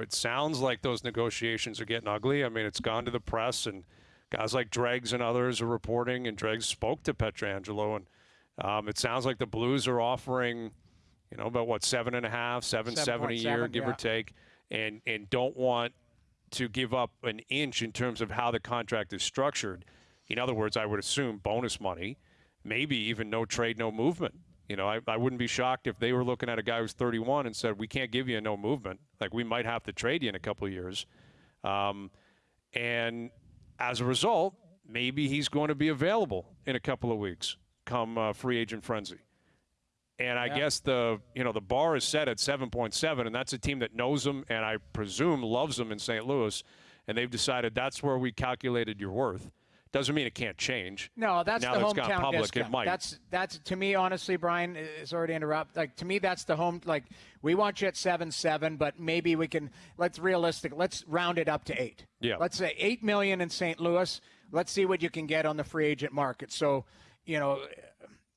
It sounds like those negotiations are getting ugly. I mean, it's gone to the press, and guys like Dregs and others are reporting, and Dregs spoke to Pietrangelo, and um, it sounds like the Blues are offering, you know, about what seven and a half, seven, seven a year, give yeah. or take, and and don't want to give up an inch in terms of how the contract is structured. In other words, I would assume bonus money, maybe even no trade, no movement. You know, I, I wouldn't be shocked if they were looking at a guy who's 31 and said, "We can't give you a no movement. Like we might have to trade you in a couple of years." Um, and as a result, maybe he's going to be available in a couple of weeks, come uh, free agent frenzy. And I Yeah. guess the you know the bar is set at 7.7, and that's a team that knows him and I presume loves him in St. Louis, and they've decided that's where we calculated your worth. Doesn't mean it can't change. No, that's now the that it's gone hometown public, discount. it might. That's that's to me, honestly, Brian. Sorry to interrupt. Like to me, that's the home. Like we want you at seven seven, but maybe we can. Let's realistic. Let's round it up to eight. Yeah. Let's say eight million in St. Louis. Let's see what you can get on the free agent market. So, you know,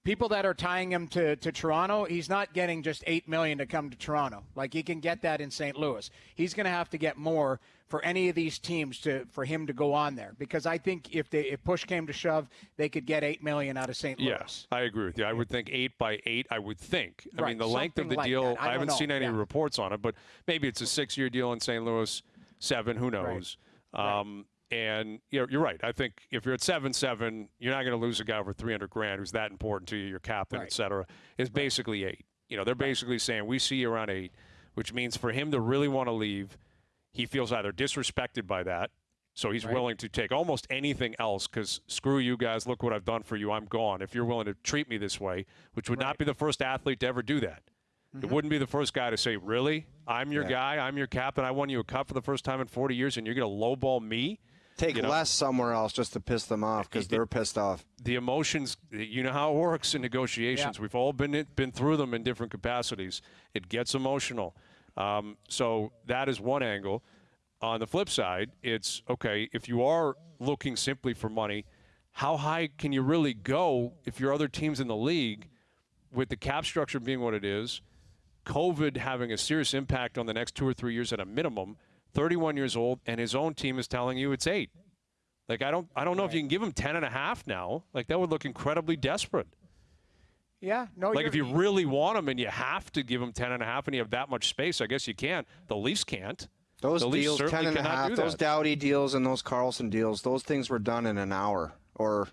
people that are tying him to, to Toronto, he's not getting just eight million to come to Toronto. Like he can get that in St. Louis. He's going to have to get more for any of these teams to for him to go on there because I think if they if push came to shove, they could get eight million out of St. Louis. Yes, I agree with you. I would think eight by eight. I would think. I Right, mean, the length of the like deal. I I, haven't know. seen any Yeah. reports on it, but maybe it's a six-year deal in St. Louis, seven. Who knows? Um, And you're, you're right. I think if you're at seven seven, you're not going to lose a guy over three hundred grand who's that important to you, your captain, Right. et cetera. It's basically eight. You know, they're basically saying we see you around eight, which means for him to really want to leave, he feels either disrespected by that. So he's Right. willing to take almost anything else because screw you guys. Look what I've done for you. I'm gone. If you're willing to treat me this way, which would not be the first athlete to ever do that. It mm-hmm. wouldn't be the first guy to say, "Really? I'm your Yeah. guy. I'm your captain. I won you a cup for the first time in 40 years, and you're going to lowball me." Take You know? less somewhere else just to piss them off because they're pissed off. the emotions you know how it works in negotiations Yeah. we've all been been through them in different capacities it gets emotional um, so that is one angle on the flip side it's okay if you are looking simply for money how high can you really go if your other teams in the league with the cap structure being what it is covid having a serious impact on the next two or three years at a minimum 31 years old and his own team is telling you it's eight like I don't I don't know if you can give him ten and a half now. Like that would look incredibly desperate. Yeah. No. Like if you really want him and you have to give him ten and a half and a half and you have that much space, I guess you can't. The Leafs can't. Those the deals, certainly ten and a half, do those that. Doughty deals and those Karlsson deals, those things were done in an hour, or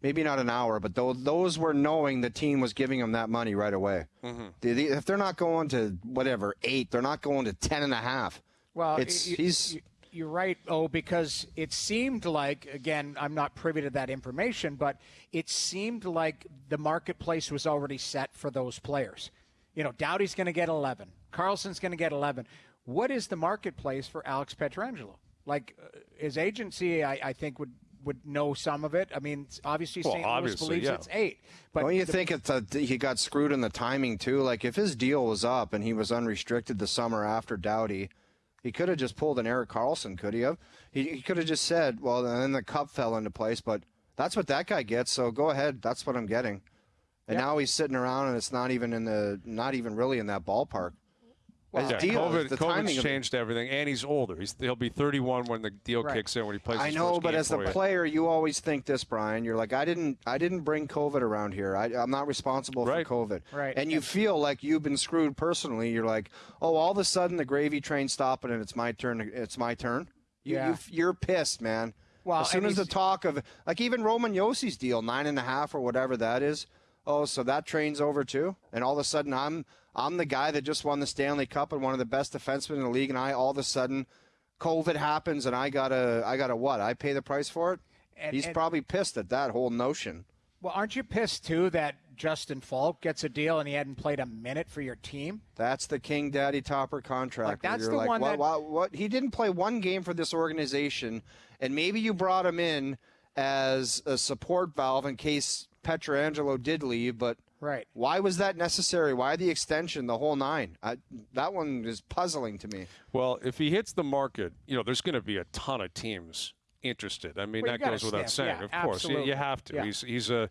maybe not an hour, but those, those were knowing the team was giving them that money right away. Mm-hmm. The- the- if they're not going to whatever eight, they're not going to ten and a half. Well, it's y- y- he's You're right, oh, because it seemed like again, I'm not privy to that information, but it seemed like the marketplace was already set for those players. You know, Doughty's going to get 11, Karlsson's going to get 11. What is the marketplace for Alex Pietrangelo? Like uh, his agency, I, I think would would know some of it. I mean, obviously Well, St. Louis obviously, believes yeah. it's eight, but Don't you the- think it's a, he got screwed in the timing too? Like if his deal was up and he was unrestricted the summer after Doughty, he could have just pulled an Erik Karlsson, could he have? He, he could have just said, well, then the cup fell into place, but that's what that guy gets. So go ahead, that's what I'm getting. And now he's sitting around and it's not even in the, not even really in that ballpark. His Yeah, deal, COVID, the COVID's timing changed everything, and he's older. He's, he'll be 31 when the deal Right. kicks in when he plays. I his know, first but game as the you. player, you always think this, Brian. You're like, I didn't, I didn't bring COVID around here. I, I'm not responsible Right. for COVID. Right. And you feel like you've been screwed personally. You're like, oh, all of a sudden the gravy train's stopping and it's my turn. It's my turn. You, Yeah. you, you're pissed, man. Well, as soon as the talk of like even Roman Josi's deal, nine and a half or whatever that is. Oh, so that train's over too, and all of a sudden I'm I'm the guy that just won the Stanley Cup and one of the best defensemen in the league, and I all of a sudden, COVID happens and I gotta I gotta what? I pay the price for it. And- He's and- probably pissed at that whole notion. well, aren't you pissed too that Justin Faulk gets a deal and he hadn't played a minute for your team? That's the King Daddy Topper contract. Like, that's you're the like, one what, that- what, what? He didn't play one game for this organization, and maybe you brought him in as a support valve in case Pietrangelo did leave, but Right. why was that necessary? Why the extension, the whole nine? I, that one is puzzling to me. Well, if he hits the market, you know, there's going to be a ton of teams interested. I mean, Well, that goes without saying. Yeah, of course, you, you have to. Yeah. He's he's a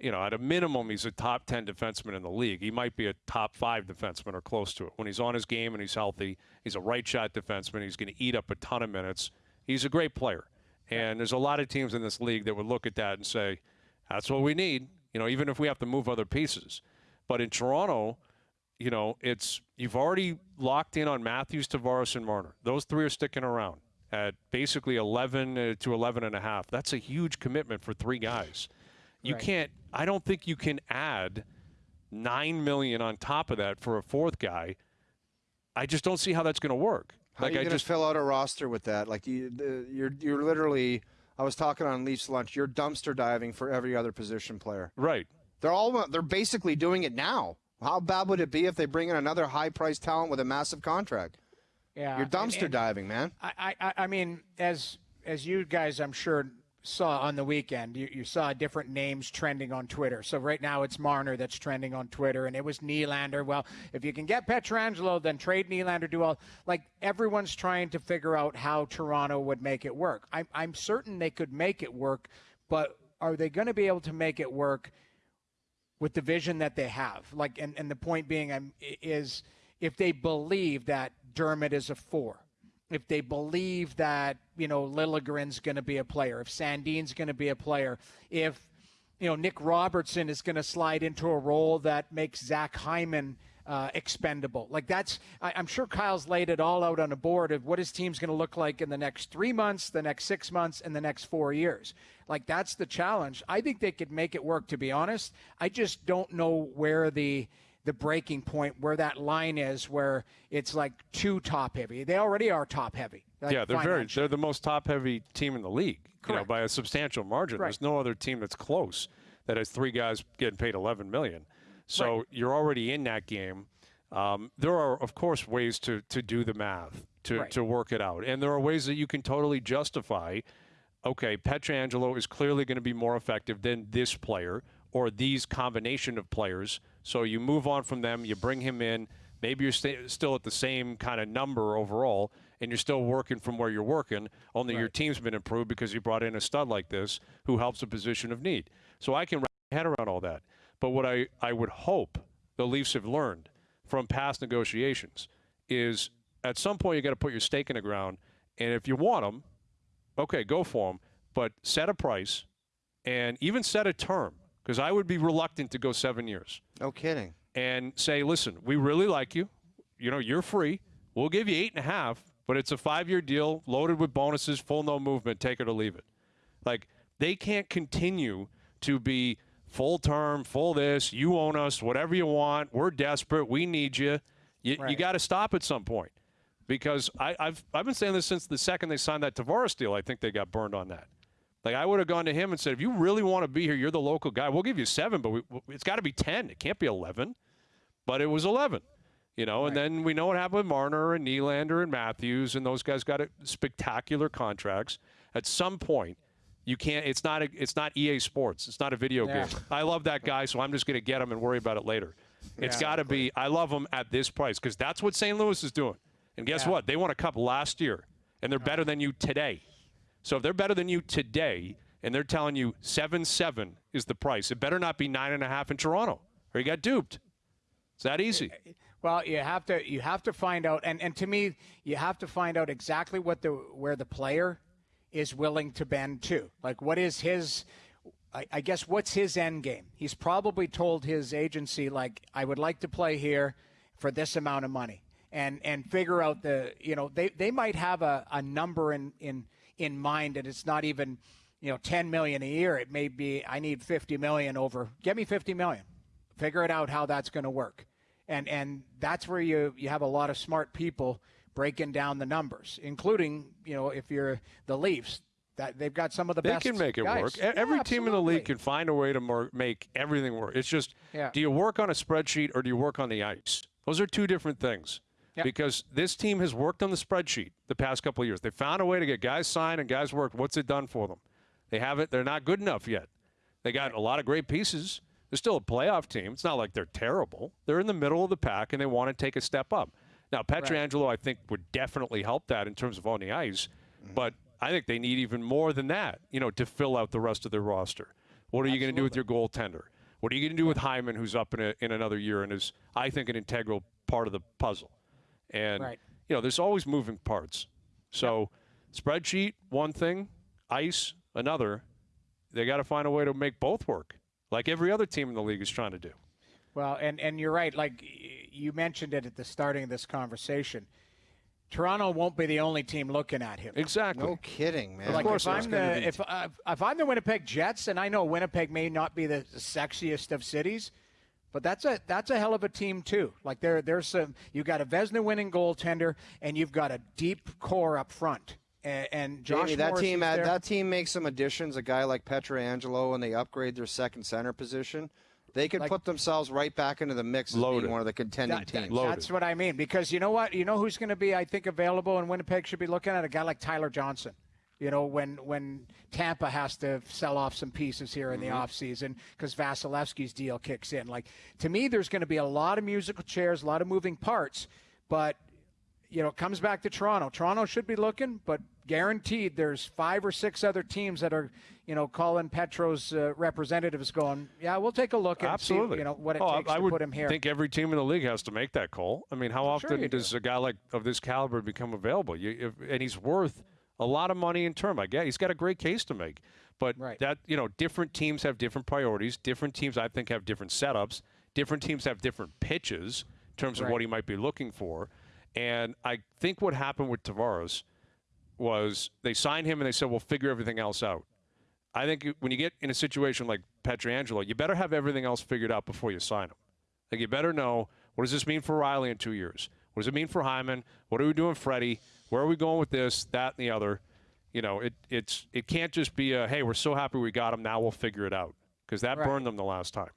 you know, at a minimum, he's a top 10 defenseman in the league. He might be a top five defenseman or close to it. When he's on his game and he's healthy, he's a right shot defenseman. He's going to eat up a ton of minutes. He's a great player. And there's a lot of teams in this league that would look at that and say, that's what we need, you know, even if we have to move other pieces. But in Toronto, you know, it's you've already locked in on Matthews, Tavares, and Marner. Those three are sticking around at basically 11 uh, to 11 and a half. That's a huge commitment for three guys. You Right. can't. I don't think you can add nine million on top of that for a fourth guy. I just don't see how that's going to work. How like are you I going just to fill out a roster with that? Like you, the, you're you're literally. I was talking on Leafs lunch. You're dumpster diving for every other position player. right. They're all they're basically doing it now. How bad would it be if they bring in another high priced talent with a massive contract? Yeah, You're and- dumpster and- diving, man. I, I, I mean, as as you guys, I'm sure saw on the weekend, you, you saw different names trending on Twitter. So right now it's Marner that's trending on Twitter, and it was Nylander. Well, if you can get Pietrangelo, then trade Nylander. Do all like everyone's trying to figure out how Toronto would make it work. I'm I'm certain they could make it work, but are they going to be able to make it work? with the vision that they have. Like, and, and the point being um, i- is if they believe that Dermott is a four, if they believe that, you know, Liljegren's going to be a player, if Sandin's going to be a player, if, you know, Nick Robertson is going to slide into a role that makes Zach Hyman uh, expendable. Like that's, I, I'm sure Kyle's laid it all out on a board of what his team's going to look like in the next three months, the next six months, and the next four years. Like that's the challenge. I think they could make it work. To be honest, I just don't know where the the breaking point, where that line is, where it's like too top heavy. They already are top heavy. like yeah, they're very. They're the most top-heavy team in the league. You know, by a substantial margin. Right. There's no other team that's close that has three guys getting paid 11 million. So you're already in that game. Um, there are, of course, ways to to do the math to Right. to work it out, and there are ways that you can totally justify. Okay, Pietrangelo is clearly going to be more effective than this player or these combination of players. So you move on from them, you bring him in. Maybe you're sta still at the same kind of number overall, and you're still working from where you're working. Only your team's been improved because you brought in a stud like this who helps a position of need. So I can wrap my head around all that. But what I, I would hope the Leafs have learned from past negotiations is at some point you got to put your stake in the ground, and if you want them, okay, go for them, but set a price and even set a term because I would be reluctant to go seven years No kidding. and say, listen, we really like you. You know, you're free. We'll give you eight and a half, but it's a five year deal loaded with bonuses, full no movement, take it or leave it. Like, they can't continue to be full term, full this, you own us, whatever you want. We're desperate. We need you. You, you got to stop at some point because I, I've, I've been saying this since the second they signed that Tavares deal. I think they got burned on that. Like I would have gone to him and said, if you really want to be here, you're the local guy. We'll give you seven, but we, it's got to be ten. It can't be eleven. But it was eleven, you know. And then we know what happened with Marner and Nylander and Matthews, and those guys got spectacular contracts. At some point, you can't. It's not. A, it's not EA Sports. It's not a video Yeah. game. I love that guy, so I'm just going to get him and worry about it later. It's got to be. I love him at this price because that's what St. Louis is doing. And guess Yeah. what? They won a cup last year, and they're better than you today. So if they're better than you today, and they're telling you seven seven is the price, it better not be nine and a half in Toronto, or you got duped. It's that easy. Eh, eh, well, you have to you have to find out, and, and to me, you have to find out exactly what the where the player is willing to bend to. Like, what is his? I, I guess what's his end game? He's probably told his agency like, I would like to play here for this amount of money, and and figure out the you know they they might have a, a number in in in mind, and it's not even you know 10 million a year. It may be I need 50 million over. Get me 50 million figure it out how that's going to work and and that's where you you have a lot of smart people breaking down the numbers including you know if you're the leafs that they've got some of the They best They can make it guys. work. Yeah, Every team in the league can find a way to more, make everything work. It's just, Yeah. do you work on a spreadsheet or do you work on the ice? Those are two different things. Because this team has worked on the spreadsheet the past couple of years. They found a way to get guys signed and guys worked. What's it done for them? They haven't. They're not good enough yet. They got a lot of great pieces. They're still a playoff team. It's not like they're terrible. They're in the middle of the pack and they want to take a step up. Now, Pietrangelo, I think, would definitely help that in terms of on the ice, mm-hmm. but I think they need even more than that, you know, to fill out the rest of their roster. What are you going to do with your goaltender? What are you going to do with Hyman, who's up in, a, in another year and is, I think, an integral part of the puzzle? And, Right. you know, there's always moving parts. So, spreadsheet, one thing, ice, another. They got to find a way to make both work, like every other team in the league is trying to do. Well, and, and you're right. Like you mentioned it at the starting of this conversation. Toronto won't be the only team looking at him. Exactly. No kidding, man. Like course if I'm the if uh, if I'm the Winnipeg Jets, and I know Winnipeg may not be the sexiest of cities, but that's a that's a hell of a team too. Like there there's some you've got a Vezina winning goaltender, and you've got a deep core up front. And, and Josh Jamie, that Morrissey's team had, there. that team makes some additions. A guy like Pietrangelo, and they upgrade their second center position. They could Like- put themselves right back into the mix as Loaded. being one of the contending That- that- teams. Loaded. that's what I mean. Because you know what? You know who's going to be, I think, available and Winnipeg should be looking at? A guy like Tyler Johnson. You know, when when Tampa has to sell off some pieces here in the offseason because Vasilevskiy's deal kicks in. Like, to me, there's going to be a lot of musical chairs, a lot of moving parts. But, you know, it comes back to Toronto. Toronto should be looking, but guaranteed there's five or six other teams that are, you know, calling Petro's uh, representatives going, yeah, we'll take a look and Absolutely. see, you know, what it Oh, I- takes I to would put him here. I think every team in the league has to make that call. I mean, how I'm sure often do. does a guy like of this caliber become available? You, if, and he's worth a lot of money in term. I get he's got a great case to make, but Right. that you know, different teams have different priorities. Different teams, I think, have different setups. Different teams have different pitches in terms of what he might be looking for. And I think what happened with Tavares was they signed him and they said, "We'll figure everything else out." I think when you get in a situation like Pietrangelo, you better have everything else figured out before you sign him. Like you better know what does this mean for Rielly in two years? What does it mean for Hyman? What are we doing, Freddie? Where are we going with this, that, and the other? You know, it it's it can't just be a hey, we're so happy we got him, now we'll figure it out because that Right. burned them the last time.